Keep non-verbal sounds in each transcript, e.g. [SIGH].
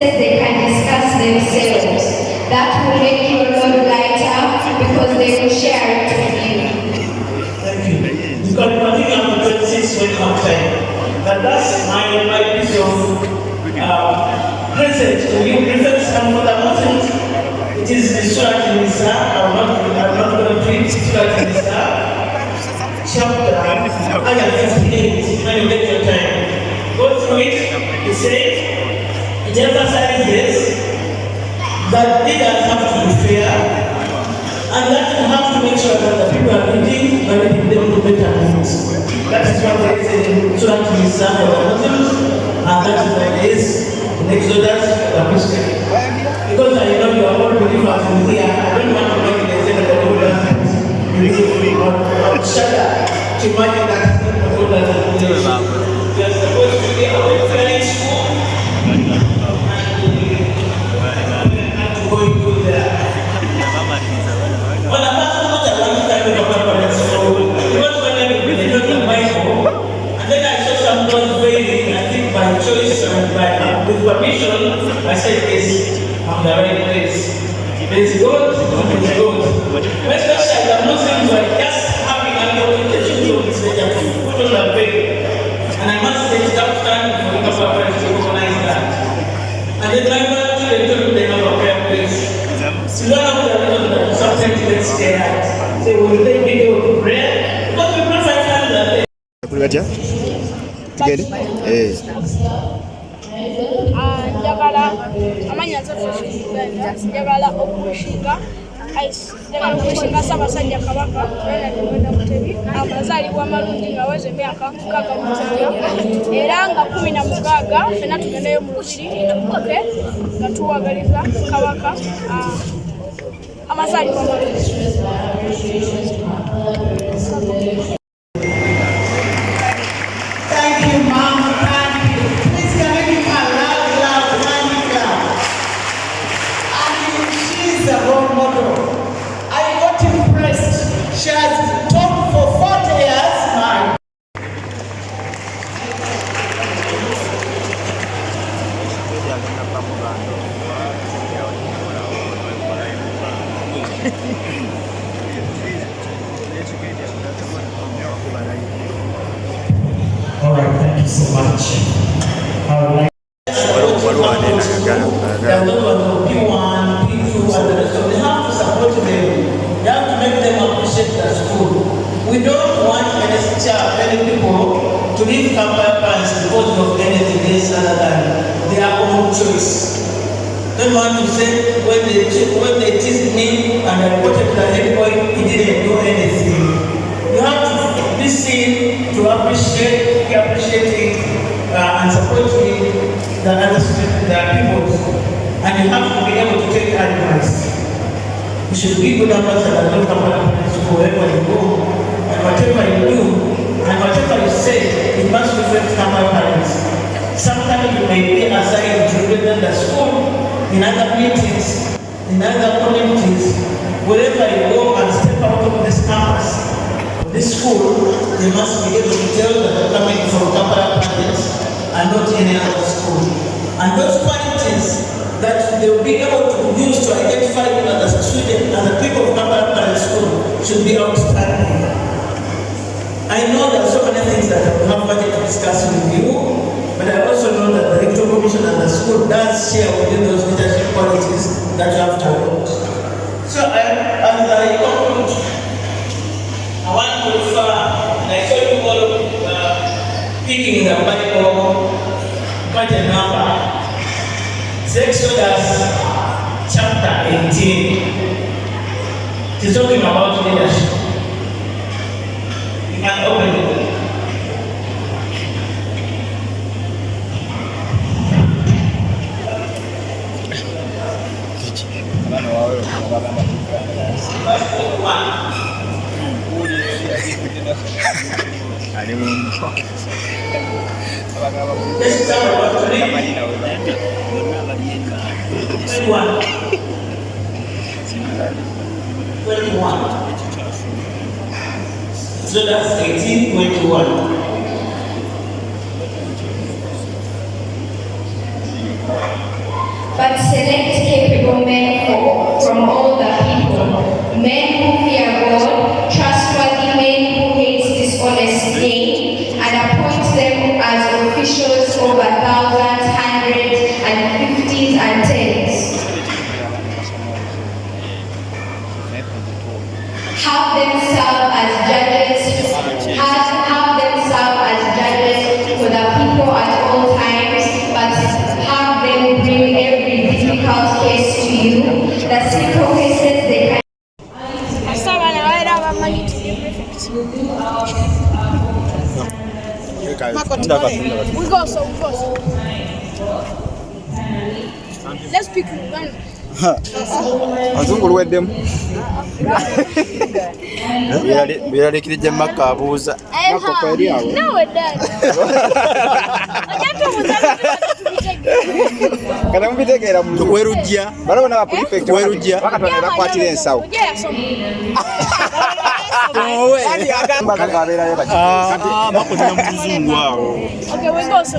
they can discuss themselves. That will make your load lighter because they will share it with you. Thank you. Because I think I'm 26 when I'm 10. But that's my, my piece uh, present to you. Present and for the moment, it is the Surah Nisa. I'm not, going to preach Surah Nisa. Chapter, ayah 58, when you get your time. Go through it. It says, it emphasizes that leaders have to be fair and that you have to make sure that the people are leading by leading them to better things. That is what they say in Surah Nisa for the Muslims and that is what it is in the Christians. Because I know you are all believers in here, I don't want to make it that the Lord has you need to be on shudder to imagine not failing, I think by choice and by, with permission, I said, yes, I'm the right place. There's God, it's God. Especially, I'm not saying you just having an orientation to this put on a veil. And I must say, it's that time for the parents to recognize that. And then my mother told them place. So one of the reasons that sometimes they stay will take video to prayer, because we. Tugende Eh. Ah, njagala amanya nze uganda njagala okumushinga ice njagala okumushinga ssaabasajja kabaka wenadimwenda mutebi amazaalibwa amalungi nga weza emyaka mukaaga mukaaga era nga kumi na mukaaga fena tugendeyo mu lubiri tubuke nga tuwagaliza kabaka ah, amazaalibwa amalungi child, people to leave campus parents because of anything else other than their own choice. Don't want to say when they when they teased me and I reported to the head he didn't do anything. You have to listen to appreciate, be appreciating uh, and supporting the other students, the people, and you have to be able to take advice. You should be good ambassador, not ambassador to wherever you go, and whatever you do, and whatever you say, it must reflect our parents. Sometimes you may be assigned to represent the school in other meetings, in other communities, wherever you go and step out of this campus, this school, you must be able to tell that you're coming from Kampala parents and not any other school. And those qualities that they will be able to use to identify you as a student and the people of Kampala Primary School should be outstanding. I know there are so many things that I will have wanted to discuss with you, but I also know that the rector commission and the school does share with you those leadership qualities that you have to adopt. So I, as I conclude, I want to refer, and I saw you all uh, picking the Bible, quite a number. It's Exodus chapter 18. It is talking about leadership. 21. 21. Exodus 18, 21. but select capable men for, from all the people, men who fear God, trustworthy men who hate dishonest gain, and appoint them as officials over thousands, hundreds, and fifties and tens. Have them serve as judges, have, have them serve as judges for the people at all times, but have them bring every difficult case to you. The simple cases they can Kasita abaana babeera abamanyi nti ye prefect. We go so we go azungu luweddemu byeyalekirijja makka abuuza. Makka kweri awo? [LAUGHS] Kana mubitegeera mu werujja balabona ba prefect Werujja. bakatonda bakwatira ensawo. Ojja yasoma. Bagamba abeerayo baki bakolera mu luzungu awo. Okay, we go so.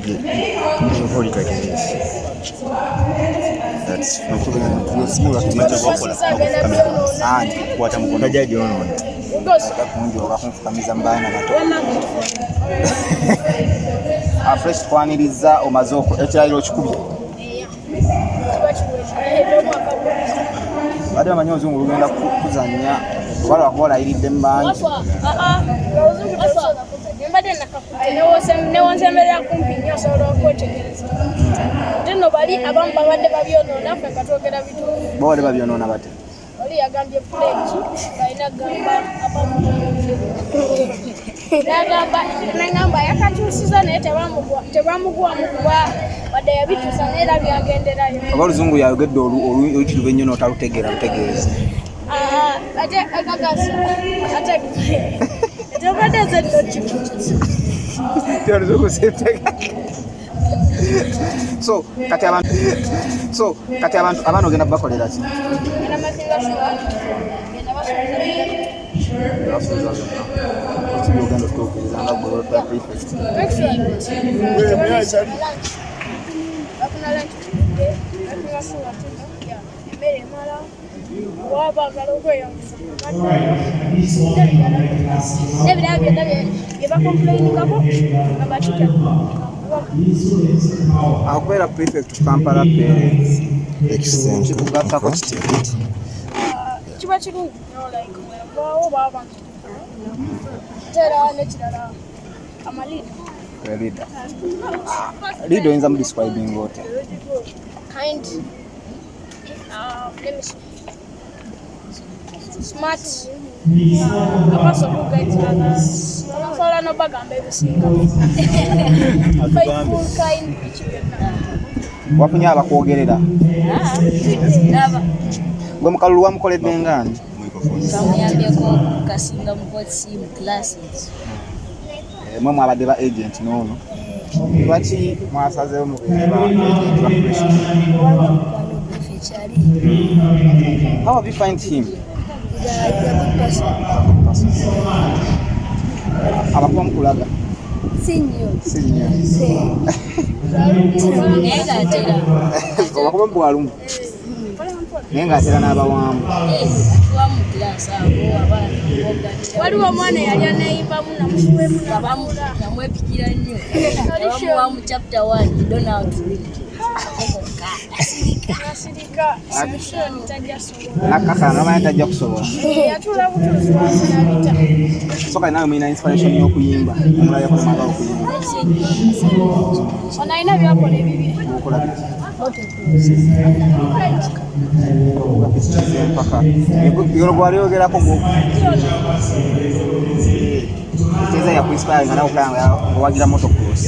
baba bakapa. anti kwata mukono jaji ono We go so. kungi oba kunfukamiza mu baana bato afresh twaniriza omaze ekirayiro okikubye badde bamanyi oluzungu lugenda ku- kuzannya oba lwakuba olayiridde mu bangi newonsemberera kumpi nnyo osobola okwetegereza ate no bali abamu babadde babyonoona ffe nga twogera bituufu bawale babyonoona bate. Oli yagambye puleki balina gamba abamu. Nagamba nagamba yakakyusiza naye tebamugwamu kuba wadde yabituusa naye era byagenderayo. Oba oluzungu yayogedde olu- olu- oluyitirivu ennyo n'otalutegeera lutegeeza Ah, ate akakasa ate [LAUGHS] ate obadde zeddokimukiza so kati abantu so kati abantu abaana ogenda kubakolera ki Genda mazinga shuwa basomesa basuuza byonna ekibi ogenda otuukiriza nga gwe olwa prefect bafuna lunch. tudde bazinga shuwa tuno emmere emala wabaagala okweyongeza nebirala byonna bye bakomplainingako nga bakitya akubeera prefect kampala parents kikugattako kitya kiba kirungi nnyo like webaawo baba ate era nekirala amaliida leader. Leader oyinza mu describing ota kind, uh, let me see, smart, a person who guides others. Abasobola n'obagamba ebisinga. Faithful, kind, wafunye abakwogerera gwe mukalulu wamukoledde ngaani kamuyambyeko kasinga mukozi mu classes Eh, mwe mwabadde ba agent n'ono. Lwaki mwasazeewo mubeere ba agent ba fresh ekyali how have you find him? Abakuba mukulaga sinyo sinnya naye ngaatera obakuba mubwalumu naye ngaatera n'abawamu tuwa mu kilasi awo abaana waliwo omwana eyali aneyimbamu namufuwemu namula namwepikira nnyo. Abamuwa mu chapter 1 donald. nasirika nakkakana namanyi tajja kusobola yatula butuuzi wasinabita so kali nawe mulina inspiration y'okuyimba omulala yakulemanga okuyimba ono alina byakola ebibiri mukola empaka yolo gwalyogeraku teza yakuinspiringa nawe okulanga owagira motocross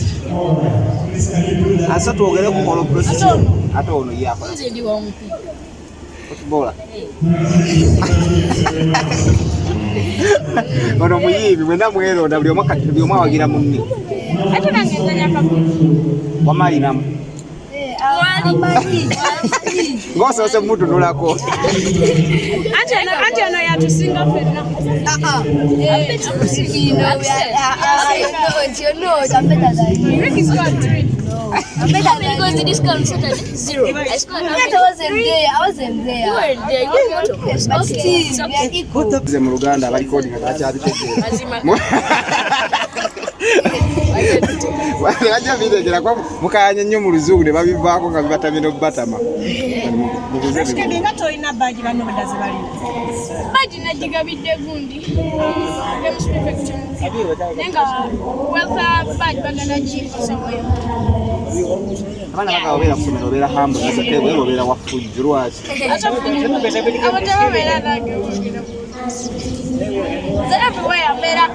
asa twogere ku holocross ate ono yakola footballer. Ono muyimbi mwena mweronda buli omu awagira munne. Kakuzi wamalinamu ng'osoose mumutunulako anti ono yatusinga ffenna Rick is got three. Because the discount started at zero. I scored I wasn't there. I wasn't there. You were there. You were not. But Okay. still, we are equal. mu luganda abalikodinga takyabitegeera bajja biregerako mukayanye nnyo mu luzungu ne babivaako nga bibatamye n'obubatama nga tolina baagi banno badda ze balina Badge nagigabidde gundi. Prefect naye nga badge bagenda giyimba somewhere. abaana baga obeera ku somero obeera hambu nasateebwe obeera wafujju lwaki? Abo tebabeera nange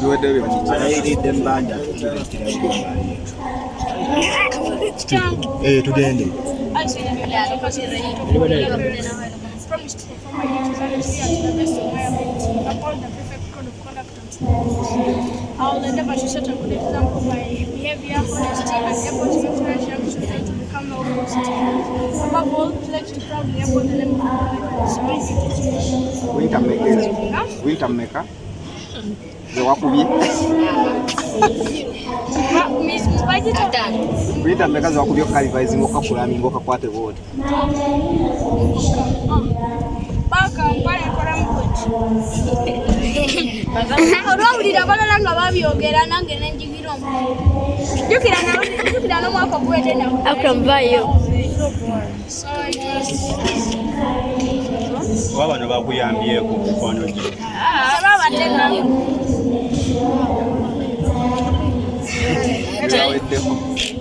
biwedde byemukikiridde mbanja tugende I will Miss Budget winta mmeka zewakubye okukalivaisi ngaokakulami ngaokakwate booti Baka mpale nkolamu bweki. olwawulira abalala nga babyogera nange nenjigira omu jjukira na- jjukira n'omwaka oguwedde Akamvayo. Oba bano bakuyambyeko mukwano gye. nabo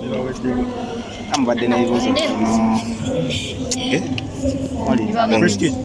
bibaweddeko amubadde n'ebibuuzo Eh? Wali.